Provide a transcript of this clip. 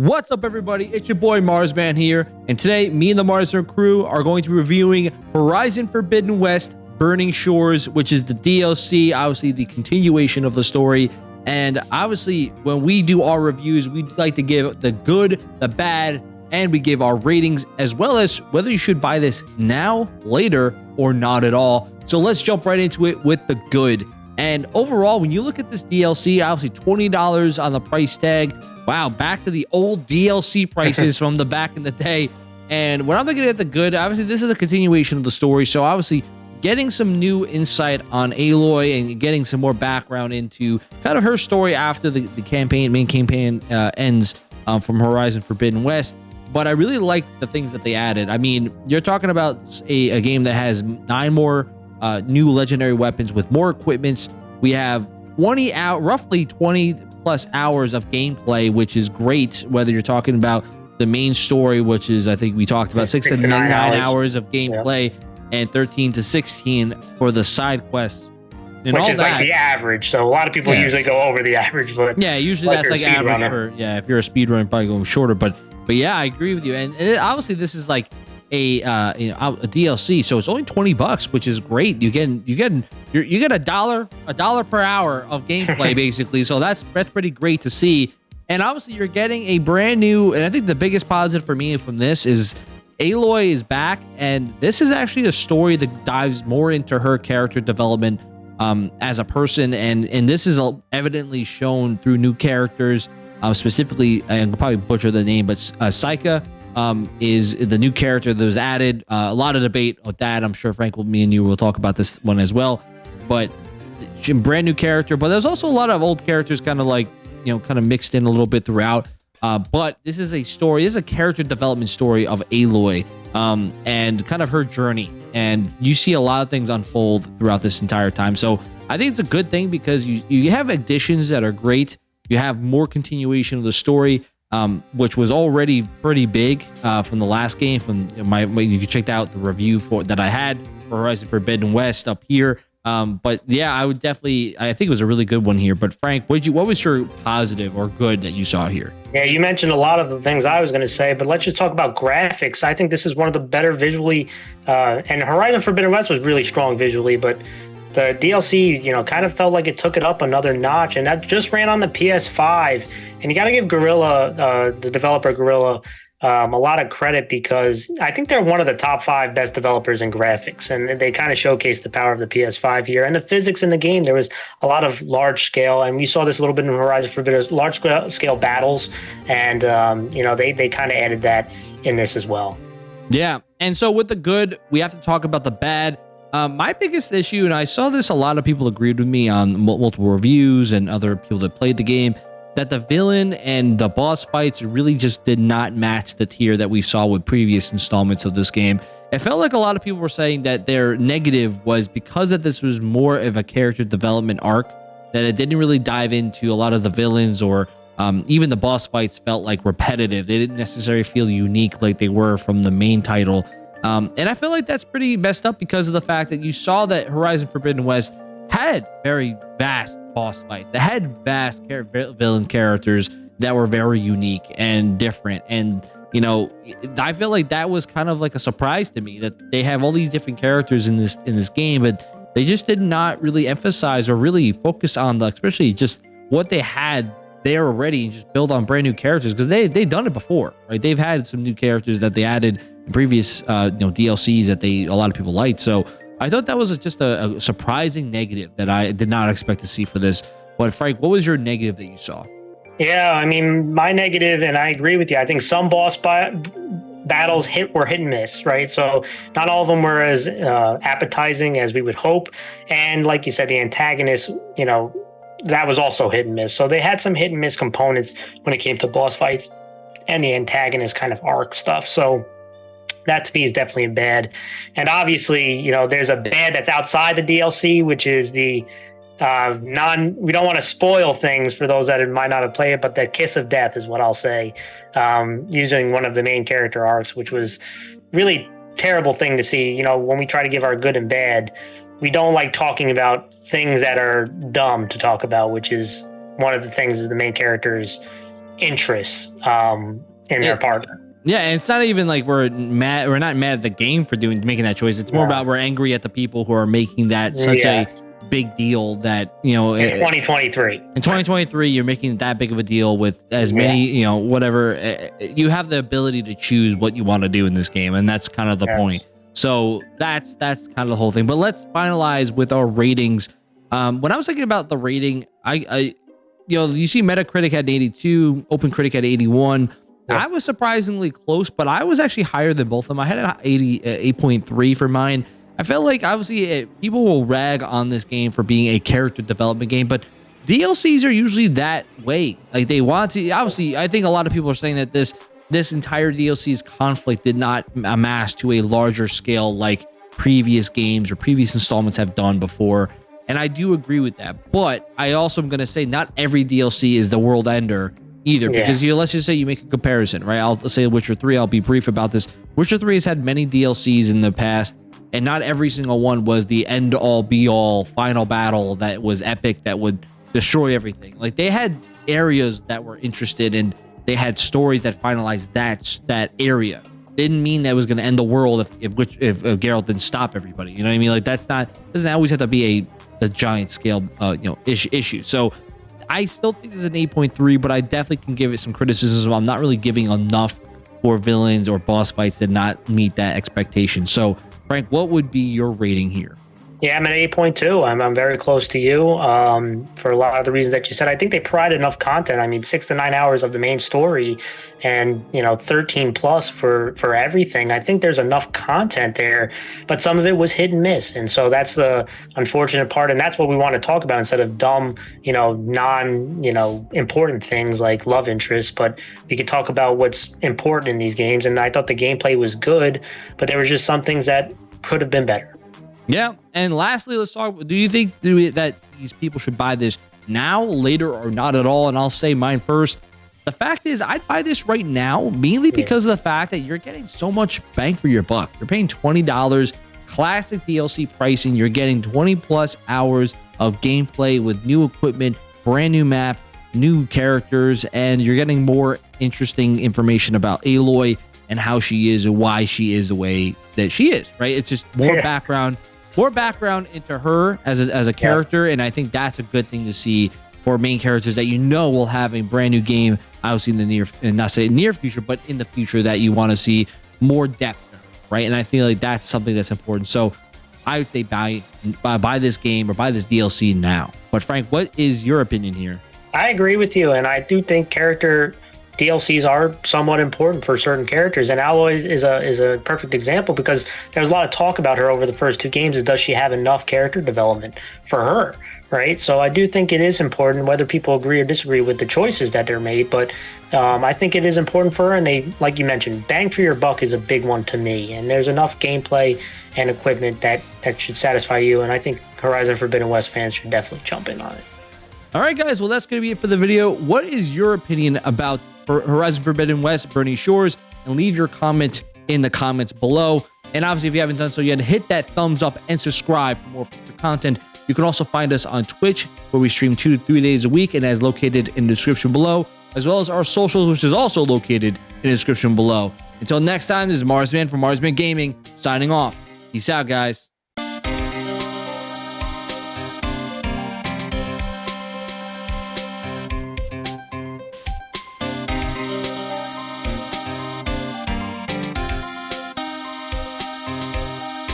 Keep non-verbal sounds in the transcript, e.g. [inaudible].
What's up, everybody? It's your boy Marsman here, and today, me and the Marsman crew are going to be reviewing Horizon Forbidden West Burning Shores, which is the DLC, obviously the continuation of the story. And obviously, when we do our reviews, we like to give the good, the bad, and we give our ratings as well as whether you should buy this now, later, or not at all. So let's jump right into it with the good. And overall, when you look at this DLC, obviously $20 on the price tag. Wow, back to the old DLC [laughs] prices from the back in the day. And when I'm looking at the good, obviously this is a continuation of the story. So obviously getting some new insight on Aloy and getting some more background into kind of her story after the, the campaign, main campaign uh, ends um, from Horizon Forbidden West. But I really like the things that they added. I mean, you're talking about a, a game that has nine more uh, new legendary weapons with more equipments. We have 20 out, roughly 20 plus hours of gameplay, which is great. Whether you're talking about the main story, which is I think we talked about six, six to nine, nine hours. hours. of gameplay, yeah. and 13 to 16 for the side quests. And Which is that, like the average. So a lot of people yeah. usually go over the [laughs] average, but yeah, usually that's like average for yeah. If you're a speedrunner, probably going shorter. But but yeah, I agree with you. And, and obviously, this is like a uh, you know a DLC, so it's only twenty bucks, which is great. You get you get you you get a dollar a dollar per hour of gameplay [laughs] basically. So that's that's pretty great to see. And obviously, you're getting a brand new. And I think the biggest positive for me from this is Aloy is back, and this is actually a story that dives more into her character development um, as a person, and and this is evidently shown through new characters. Uh, specifically, I'm probably butcher the name, but uh, um, is the new character that was added. Uh, a lot of debate with that. I'm sure Frank, will, me and you will talk about this one as well. But brand new character, but there's also a lot of old characters kind of like, you know, kind of mixed in a little bit throughout. Uh, but this is a story, this is a character development story of Aloy um, and kind of her journey. And you see a lot of things unfold throughout this entire time. So I think it's a good thing because you, you have additions that are great. You have more continuation of the story um, which was already pretty big uh, from the last game. From my, you can check out the review for that I had for Horizon Forbidden West up here. Um, but yeah, I would definitely. I think it was a really good one here. But Frank, what you? What was your positive or good that you saw here? Yeah, you mentioned a lot of the things I was going to say, but let's just talk about graphics. I think this is one of the better visually, uh, and Horizon Forbidden West was really strong visually, but the DLC, you know, kind of felt like it took it up another notch, and that just ran on the PS5 and you got to give Guerrilla, uh, the developer Guerrilla, um, a lot of credit because I think they're one of the top five best developers in graphics, and they kind of showcase the power of the PS5 here and the physics in the game. There was a lot of large scale, and we saw this a little bit in Horizon Forbidden, large scale battles, and um, you know they they kind of added that in this as well. Yeah, and so with the good, we have to talk about the bad. Um, my biggest issue, and I saw this, a lot of people agreed with me on multiple reviews and other people that played the game that the villain and the boss fights really just did not match the tier that we saw with previous installments of this game. It felt like a lot of people were saying that their negative was because that this was more of a character development arc, that it didn't really dive into a lot of the villains or um, even the boss fights felt like repetitive. They didn't necessarily feel unique like they were from the main title. Um, and I feel like that's pretty messed up because of the fact that you saw that Horizon Forbidden West had very vast boss fights. They had vast villain characters that were very unique and different. And you know, I feel like that was kind of like a surprise to me that they have all these different characters in this in this game, but they just did not really emphasize or really focus on the, especially just what they had there already and just build on brand new characters because they they've done it before, right? They've had some new characters that they added in previous uh, you know DLCs that they a lot of people liked. So I thought that was just a, a, surprising negative that I did not expect to see for this. But Frank, what was your negative that you saw? Yeah, I mean, my negative, and I agree with you. I think some boss battles hit were hit and miss, right? So not all of them were as uh, appetizing as we would hope. And like you said, the antagonist, you know, that was also hit and miss. So they had some hit and miss components when it came to boss fights and the antagonist kind of arc stuff. So that to me is definitely a bad. And obviously, you know, there's a bad that's outside the DLC, which is the uh, non. We don't want to spoil things for those that might not have played it, but the kiss of death is what I'll say. Um, using one of the main character arcs, which was really terrible thing to see. You know, when we try to give our good and bad, we don't like talking about things that are dumb to talk about, which is one of the things is the main characters interest um, in their partner. Yeah, and it's not even like we're mad. We're not mad at the game for doing making that choice. It's more Yeah. about we're angry at the people who are making that such Yes. a big deal that you know in eh, 2023. in 2023 you're making that big of a deal with as many you know whatever eh, eh, you have the ability to choose what you want to do in this game and that's kind of the Yes. point so that's that's kind of the whole thing but let's finalize with our ratings um when i was thinking about the rating i i you know you see metacritic at 82 open critic at 81 I was surprisingly close but i was actually higher than both of them i had an 80 uh, 8.3 for mine I felt like obviously uh, people will rag on this game for being a character development game, but DLCs are usually that way. Like they want to. Obviously, I think a lot of people are saying that this this entire DLC's conflict did not amass to a larger scale like previous games or previous installments have done before. And I do agree with that. But I also am going to say not every DLC is the world ender either Yeah. because you let's just say you make a comparison, right? I'll say Witcher 3, I'll be brief about this. Witcher 3 has had many DLCs in the past and not every single one was the end all be all final battle that was epic that would destroy everything. Like they had areas that were interested and they had stories that finalized that that area. Didn't mean that it was going to end the world if if, which, if if Geralt didn't stop everybody. You know what I mean? Like that's not doesn't always have to be a a giant scale uh, you know issue issue. So I still think this is an 8.3, but I definitely can give it some criticism. I'm not really giving enough for villains or boss fights that not meet that expectation. So Frank, what would be your rating here? Yeah, I'm at 8.2. I'm, I'm very close to you um, for a lot of the reasons that you said. I think they provide enough content. I mean, six to nine hours of the main story and, you know, 13 plus for, for everything. I think there's enough content there, but some of it was hit and miss. And so that's the unfortunate part. And that's what we want to talk about instead of dumb, you know, non, you know, important things like love interest. But we could talk about what's important in these games. And I thought the gameplay was good, but there was just some things that could have been better. Yeah, and lastly, let's talk. Do you think do we- that these people should buy this now, later, or not at all? And I'll say mine first. The fact is, I'd buy this right now, mainly because of the fact that you're getting so much bang for your buck. You're paying twenty dollars, classic DLC pricing. You're getting twenty plus hours of gameplay with new equipment, brand new map, new characters, and you're getting more interesting information about Aloy and how she is and why she is the way that she is. Right? It's just more Yeah. background more background into her as a, as a character and i think that's a good thing to see for main characters that you know will have a brand new game obviously in the near not say near future but in the future that you want to see more depth right? And i feel like that's something that's important. So i would say buy buy, buy this game or buy this dlc now. But frank what is your opinion here? I agree with you, and I do think character DLCs are somewhat important for certain characters. And Aloy is a is a perfect example because there's a lot of talk about her over the first two games. Is does she have enough character development for her? Right. So I do think it is important, whether people agree or disagree with the choices that they're made. But um, I think it is important for her. And they, like you mentioned, bang for your buck is a big one to me. And there's enough gameplay and equipment that that should satisfy you. And I think Horizon Forbidden West fans should definitely jump in on it. All right, guys. Well, that's going to be it for the video. What is your opinion about Hor- Horizon Forbidden West, Burning Shores? And leave your comment in the comments below. And obviously, if you haven't done so yet, hit that thumbs up and subscribe for more future content. You can also find us on Twitch, where we stream two to three days a week, and as located in the description below, as well as our socials, which is also located in the description below. Until next time, this is Marsman from Marsman Gaming, signing off. Peace out, guys.